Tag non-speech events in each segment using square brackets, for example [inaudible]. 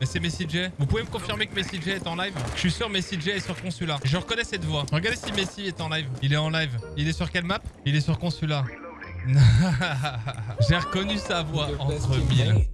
Mais c'est Messi J. Vous pouvez me confirmer que Messi J est en live Je suis sûr Messi J est sur Consulat. Je reconnais cette voix. Regardez si Messi est en live. Il est en live. Il est sur quelle map Il est sur Consulat. [laughs] J'ai reconnu sa voix entre mille.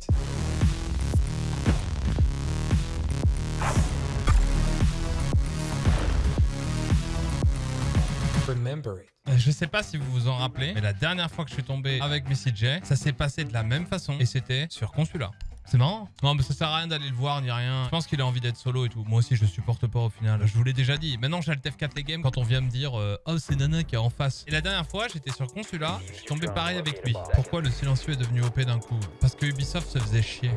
Remember it. Euh, Je sais pas si vous vous en rappelez, mais la dernière fois que je suis tombé avec Messi J, ça s'est passé de la même façon et c'était sur Consulat. C'est marrant Non, mais ça sert à rien d'aller le voir ni rien. Je pense qu'il a envie d'être solo et tout. Moi aussi, je le supporte pas au final. Je vous l'ai déjà dit. Maintenant, j'ai le TF4 les games quand on vient me dire euh, Oh, c'est Nana qui est en face. Et la dernière fois, j'étais sur Consulat. Je suis tombé pareil avec lui. Pourquoi le silencieux est devenu OP d'un coup? Parce que Ubisoft se faisait chier.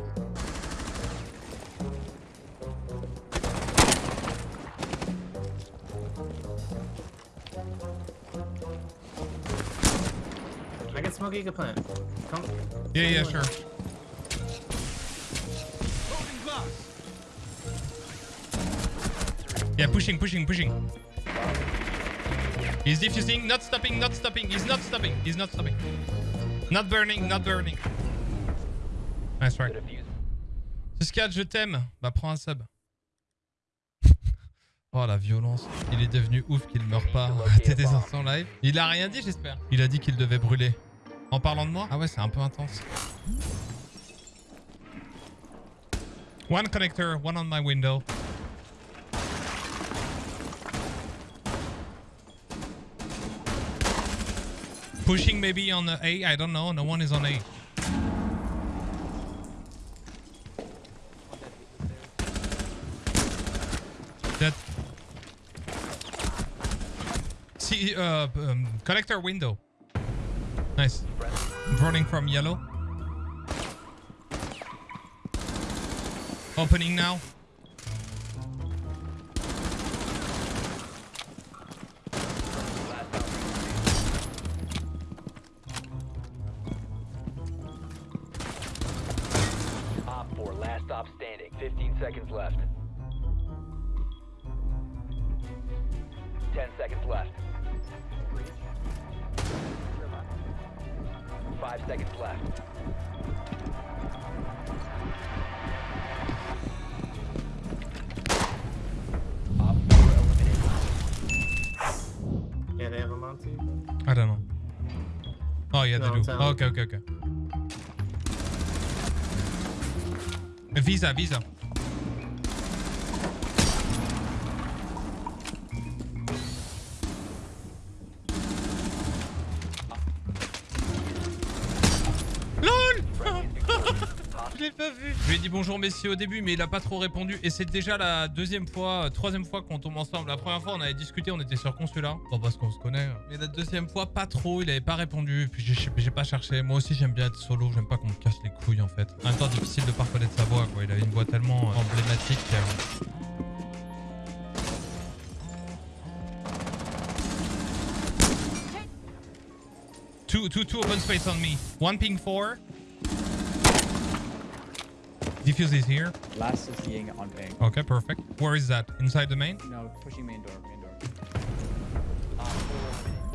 I got smoke you can plant. Come. Yeah, yeah, sure. Pushing, pushing, pushing. He's diffusing, not stopping, not stopping. He's not stopping. He's not stopping. Not burning, not burning. Nice try. Suscat, je t'aime. Bah, prends un sub. [laughs] oh, la violence. Il est devenu ouf qu'il meurt pas. [laughs] T'étais sur son live. Il a rien dit, j'espère. Il a dit qu'il devait brûler. En parlant de moi? Ah ouais, c'est un peu intense. One connector, one on my window. Pushing maybe on the A, I don't know. No one is on A. That. See, uh, um, connector window. Nice. Running from yellow. Opening now. Last stop standing. 15 seconds left. 10 seconds left. 5 seconds left. Op 4. Yeah, they have a Monty. I don't know. Oh yeah, No, they do. Oh, okay, okay, okay. Visa, visa. Lui ai dit bonjour Messi au début, mais il a pas trop répondu. Et c'est déjà la deuxième fois, troisième fois qu'on tombe ensemble. La première fois, on avait discuté, on était sur Consulat. Bon, parce qu'on se connaît. Mais la deuxième fois, pas trop. Il avait pas répondu. Puis j'ai- pas cherché. Moi aussi, j'aime bien être solo. J'aime pas qu'on me casse les couilles, en fait. En même temps, difficile de pas reconnaître sa voix, quoi. Il avait une voix tellement euh, emblématique. Two, two, two open space on me. One ping four. Diffuse is here. Last is being on ping. Okay, perfect. Where is that? Inside the main? No, pushing main door, main door.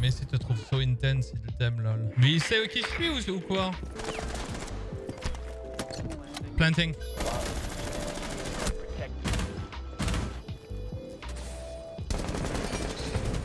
Mais si te trouve so intense, il t'aime lol. Mais il sait qui je suis ou, ou quoi? Planting.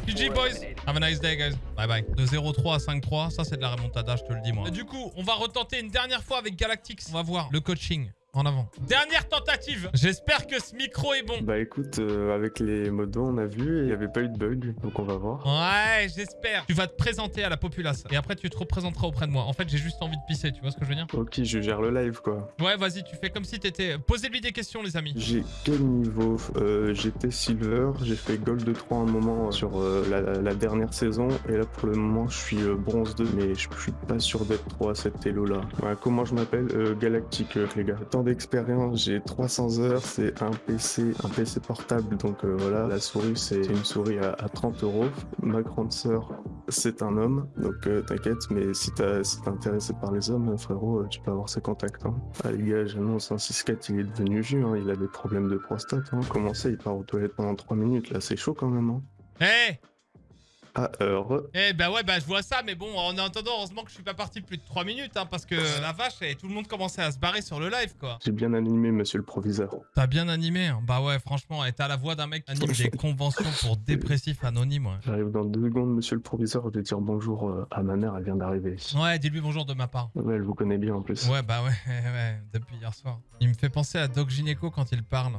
GG boys Have a nice day guys. Bye bye. De 0-3 à 5-3, ça c'est de la remontada, je te le dis moi. Du coup, on va retenter une dernière fois avec Galactix. On va voir le coaching. En avant. Dernière tentative. J'espère que ce micro est bon. Bah écoute, euh, avec les modos, on a vu, il n'y avait pas eu de bug, donc on va voir. Ouais, j'espère. Tu vas te présenter à la populace. Et après, tu te représenteras auprès de moi. En fait, j'ai juste envie de pisser, tu vois ce que je veux dire? Ok, je gère le live quoi. Ouais, vas-y, tu fais comme si t'étais... Posez-lui des questions, les amis. J'ai quel niveau? Euh, J'étais silver, j'ai fait gold 3 un moment euh, sur euh, la, la dernière saison, et là pour le moment je suis euh, bronze 2, mais je suis pas sûr d'être 3 à cette elo là. Ouais, comment je m'appelle? Euh, Galactique euh, les gars. D'expérience, j'ai 300 heures, c'est un PC, un PC portable, donc euh, voilà, la souris c'est une souris à, à 30 euros. Ma grande sœur c'est un homme, donc euh, t'inquiète, mais si t'as si t'es intéressé par les hommes, frérot, euh, tu peux avoir ses contacts. Hein. Ah les gars, j'annonce, un 6-4 il est devenu vieux, hein, il a des problèmes de prostate. Hein. Comment ça, il part aux toilettes pendant 3 minutes, là c'est chaud quand même. Hein. Ah, euh, re- Eh bah ouais, bah je vois ça, mais bon, en attendant, heureusement que je suis pas parti plus de 3 minutes, hein, parce que la vache, et tout le monde commençait à se barrer sur le live, quoi. j'ai bien animé, monsieur le proviseur. T'as bien animé, hein. bah ouais, franchement, et t'as la voix d'un mec qui anime des [laughs] conventions pour dépressifs anonymes, ouais. J'arrive dans deux secondes, monsieur le proviseur. Je vais dire bonjour euh, à ma mère, elle vient d'arriver. Ouais, dis-lui bonjour de ma part. Ouais, elle vous connaît bien en plus. Ouais, bah ouais, [laughs] ouais, depuis hier soir. Il me fait penser à Doc Gynéco quand il parle.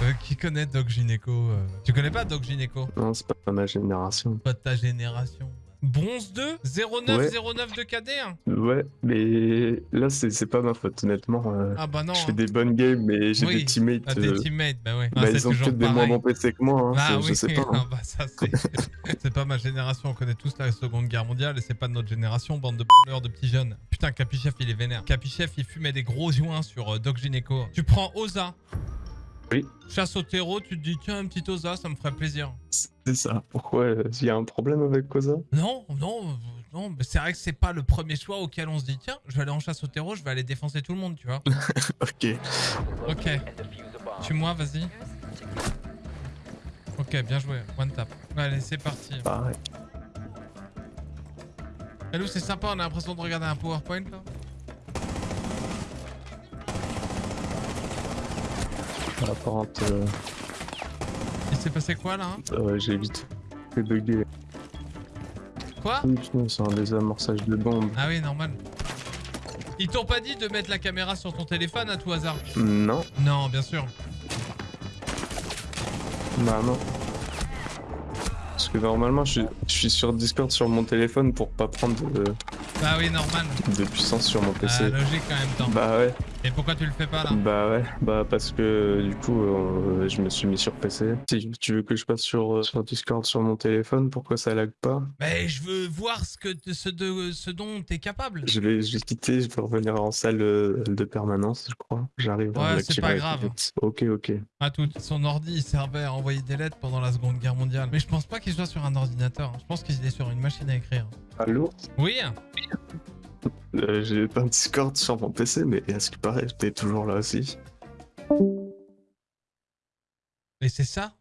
Euh, qui connaît Doc Gynéco euh Tu connais pas Doc Gynéco Non, c'est pas ma génération. Pas de ta génération. Bronze 2 0909 de KD hein? Ouais, mais là, c'est pas ma faute, honnêtement. euh, Ah bah non. je fais hein. des bonnes games, mais j'ai Oui. des teammates. Ah, des teammates, bah ouais. bah, Ah, ils ont peut-être des moins bons PC que moi, hein, Ah oui, je sais pas. [laughs] hein. ah bah ça c'est [laughs] c'est pas ma génération, on connaît tous la seconde guerre mondiale et c'est pas de notre génération, bande de b***eurs de petits jeunes. Putain, Capichef il est vénère. Capichef il fumait des gros joints sur euh, Doc Gynéco. Tu prends Oza. Oui. Chasse au terreau, tu te dis tiens un petit Oza, ça me ferait plaisir. C'est ça. Pourquoi Il y a un problème avec Koza Non, non, euh, non, mais c'est vrai que c'est pas le premier choix auquel on se dit tiens, je vais aller en chasse au terreau, je vais aller défoncer tout le monde, tu vois. [laughs] Ok. Ok. Bomb. Tue-moi, vas-y. Ok, bien joué. One tap. Allez, c'est parti. Pareil. Hello, c'est sympa, on a l'impression de regarder un PowerPoint là. Apparente, euh, Il s'est passé quoi là hein euh, j'ai vite fait bugger. Quoi Oui, putain, c'est un désamorçage de bombe. Ah oui, normal. Ils t'ont pas dit de mettre la caméra sur ton téléphone à tout hasard Non, Non, bien sûr. bah non. Parce que normalement, je suis, je suis sur Discord sur mon téléphone pour pas prendre de, Bah oui, normal. de puissance sur mon PC. logique en même temps. Bah ouais, Et pourquoi tu le fais pas là? Bah ouais, bah parce que du coup, euh, je me suis mis sur PC. Si tu veux que je passe sur, euh, sur Discord sur mon téléphone, pourquoi ça lag pas? Mais je veux voir ce, que ce, de, ce dont t'es capable. je vais, je vais quitter, je vais revenir en salle euh, de permanence, je crois. J'arrive Ouais, c'est pas grave. Ok, ok. À tout. Son ordi, il servait à envoyer des lettres pendant la Seconde Guerre mondiale. Mais je pense pas qu'il soit sur un ordinateur. Je pense qu'il est sur une machine à écrire. Allô? Oui Euh, J'ai pas de Discord sur mon PC, mais à ce qui paraît, t'es toujours là aussi. Et c'est ça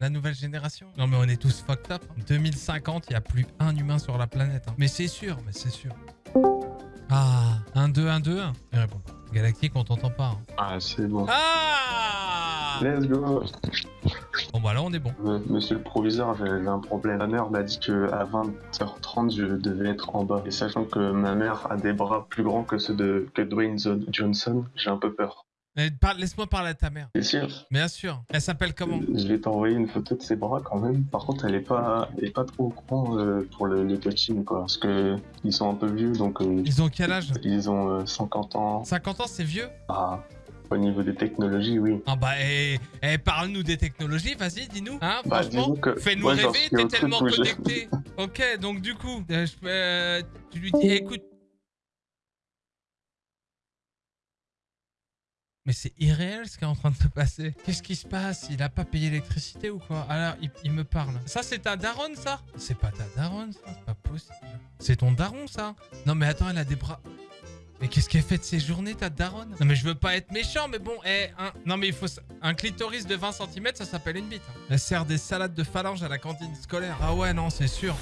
la nouvelle génération Non mais on est tous fucked up. hein. 2050, il n'y a plus un humain sur la planète. hein. Mais c'est sûr, mais c'est sûr. Ah, 1, 2, 1, 2, 1. Il répond. Galactique, on t'entend pas. hein. Ah, c'est bon. Ah Let's go Bon bah là on est bon. Euh, Monsieur le proviseur, j'avais un problème. Ma mère m'a dit que à 20h30, je devais être en bas. Et sachant que ma mère a des bras plus grands que ceux de que Dwayne Johnson, j'ai un peu peur. Laisse-moi parler à ta mère. C'est sûr Bien sûr. Elle s'appelle comment? Je vais t'envoyer une photo de ses bras quand même. Par contre, elle est pas, elle est pas trop au courant euh, pour le, le coaching, quoi. Parce que ils sont un peu vieux, donc euh, Ils ont quel âge? ils ont euh, 50 ans. 50 ans, c'est vieux? Ah, au niveau des technologies, oui. Ah bah, eh, eh, parle-nous des technologies, vas-y, dis-nous. Hein, Bah, franchement, fais-nous rêver, t'es tellement connecté. [laughs] ok, donc du coup, euh, je euh, tu lui dis, écoute. Mais c'est irréel ce qui est en train de se passer. Qu'est-ce qui se passe? Il a pas payé l'électricité ou quoi? Alors, il, il me parle. Ça, c'est ta daronne, ça? C'est pas ta daronne, ça C'est pas possible. C'est ton daron, ça? Non, mais attends, elle a des bras... Mais qu'est-ce qu'elle fait de ses journées, ta daronne? Non, mais je veux pas être méchant, mais bon, eh, un... non, mais il faut. Un clitoris de 20 cm, ça s'appelle une bite. hein. Elle sert des salades de phalange à la cantine scolaire. Ah ouais, non, c'est sûr.